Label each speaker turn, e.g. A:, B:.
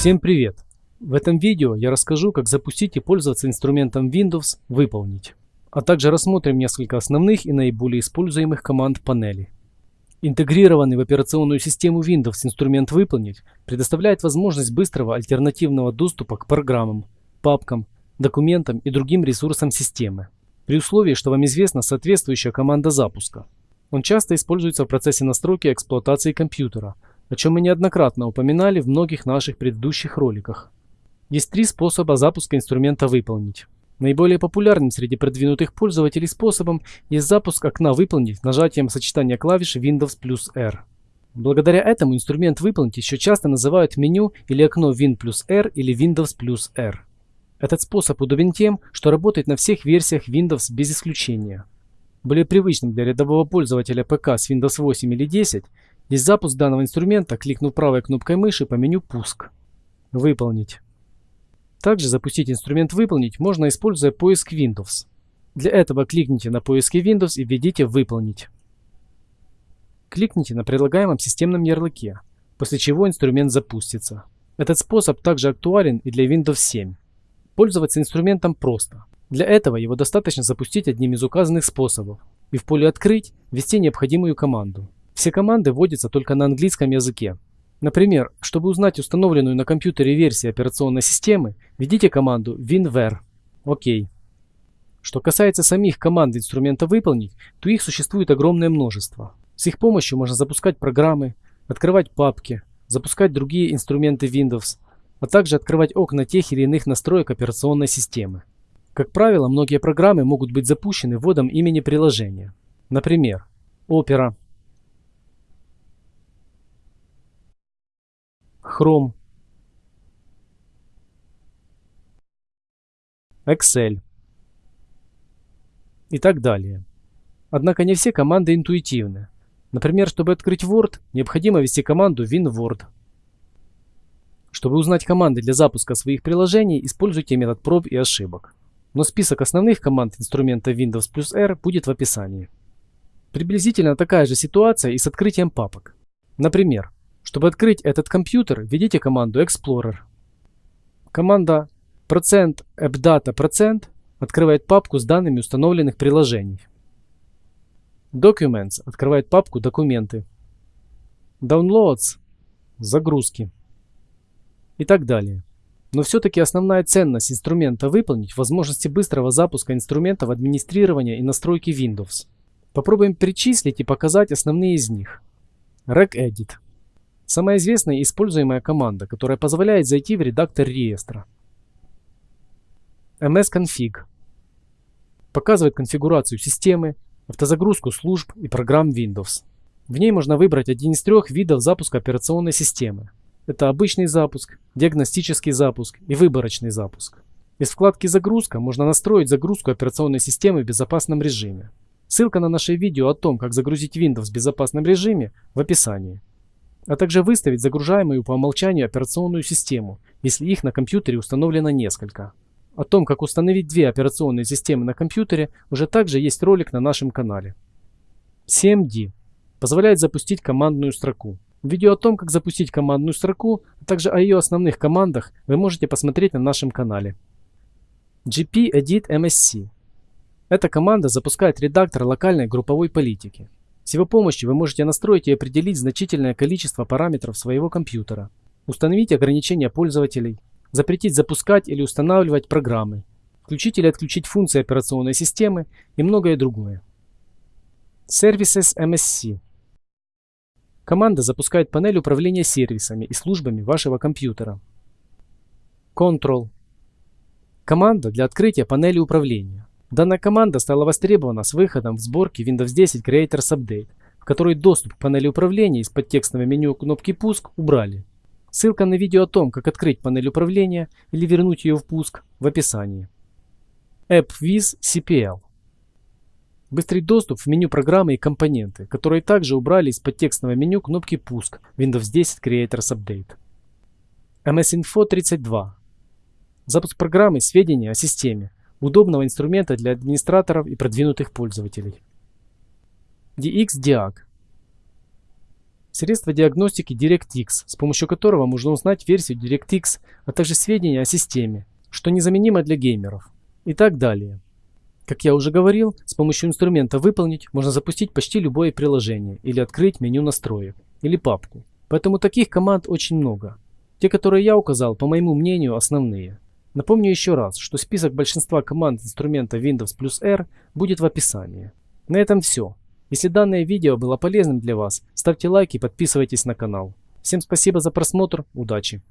A: Всем привет! В этом видео я расскажу, как запустить и пользоваться инструментом Windows «Выполнить», а также рассмотрим несколько основных и наиболее используемых команд панели. Интегрированный в операционную систему Windows инструмент «Выполнить» предоставляет возможность быстрого альтернативного доступа к программам, папкам, документам и другим ресурсам системы, при условии, что вам известна соответствующая команда запуска. Он часто используется в процессе настройки эксплуатации компьютера – о чем мы неоднократно упоминали в многих наших предыдущих роликах. Есть три способа запуска инструмента выполнить. Наиболее популярным среди продвинутых пользователей способом есть запуск окна «Выполнить» нажатием сочетания клавиш Windows плюс R. Благодаря этому инструмент «Выполнить» еще часто называют меню или окно Win плюс R или Windows плюс R. Этот способ удобен тем, что работает на всех версиях Windows без исключения. Более привычным для рядового пользователя ПК с Windows 8 или 10 есть запуск данного инструмента, кликнув правой кнопкой мыши по меню «Пуск». Выполнить. Также запустить инструмент «Выполнить» можно, используя поиск Windows. Для этого кликните на поиске Windows и введите «Выполнить». Кликните на предлагаемом системном ярлыке, после чего инструмент запустится. Этот способ также актуален и для Windows 7. Пользоваться инструментом просто. Для этого его достаточно запустить одним из указанных способов и в поле «Открыть» ввести необходимую команду. Все команды вводятся только на английском языке. Например, чтобы узнать установленную на компьютере версию операционной системы, введите команду winver. ОК. Что касается самих команд инструмента «Выполнить», то их существует огромное множество. С их помощью можно запускать программы, открывать папки, запускать другие инструменты Windows, а также открывать окна тех или иных настроек операционной системы. Как правило, многие программы могут быть запущены вводом имени приложения. Например, Opera, Chrome, Excel и так далее. Однако не все команды интуитивны. Например, чтобы открыть Word, необходимо ввести команду WinWord. Чтобы узнать команды для запуска своих приложений, используйте метод проб и ошибок. Но список основных команд инструмента Windows плюс R будет в описании. Приблизительно такая же ситуация и с открытием папок. Например, чтобы открыть этот компьютер, введите команду Explorer. Команда %appdata% открывает папку с данными установленных приложений. Documents открывает папку «Документы». Downloads – загрузки. И так далее. Но все-таки основная ценность инструмента выполнить возможности быстрого запуска инструментов администрирования и настройки Windows. Попробуем перечислить и показать основные из них. RegEdit – Самая известная используемая команда, которая позволяет зайти в редактор реестра. msconfig показывает конфигурацию системы, автозагрузку служб и программ Windows. В ней можно выбрать один из трех видов запуска операционной системы. Это обычный запуск, диагностический запуск и выборочный запуск. Из вкладки «Загрузка» можно настроить загрузку операционной системы в безопасном режиме. Ссылка на наше видео о том, как загрузить Windows в безопасном режиме в описании а также выставить загружаемую по умолчанию операционную систему, если их на компьютере установлено несколько. О том, как установить две операционные системы на компьютере, уже также есть ролик на нашем канале. CMD позволяет запустить командную строку. Видео о том, как запустить командную строку, а также о ее основных командах вы можете посмотреть на нашем канале. GP Edit MSC. Эта команда запускает редактор локальной групповой политики. С его помощью вы можете настроить и определить значительное количество параметров своего компьютера, установить ограничения пользователей, запретить запускать или устанавливать программы, включить или отключить функции операционной системы и многое другое. Services MSC Команда запускает панель управления сервисами и службами вашего компьютера. Control Команда для открытия панели управления. Данная команда стала востребована с выходом в сборке Windows 10 Creators Update, в которой доступ к панели управления из подтекстного меню кнопки «Пуск» убрали. Ссылка на видео о том, как открыть панель управления или вернуть ее в пуск в описании. AppWiz CPL Быстрый доступ в меню программы и компоненты, которые также убрали из подтекстного меню кнопки «Пуск» Windows 10 Creators Update. MS Info 32 Запуск программы сведения о системе, удобного инструмента для администраторов и продвинутых пользователей. DXDiag Средство диагностики DirectX, с помощью которого можно узнать версию DirectX, а также сведения о системе, что незаменимо для геймеров. И так далее. Как я уже говорил, с помощью инструмента «Выполнить» можно запустить почти любое приложение или открыть меню настроек или папку. Поэтому таких команд очень много. Те, которые я указал, по моему мнению, основные. Напомню еще раз, что список большинства команд инструмента Windows плюс R будет в описании. На этом все. Если данное видео было полезным для вас, ставьте лайк и подписывайтесь на канал. Всем спасибо за просмотр, удачи!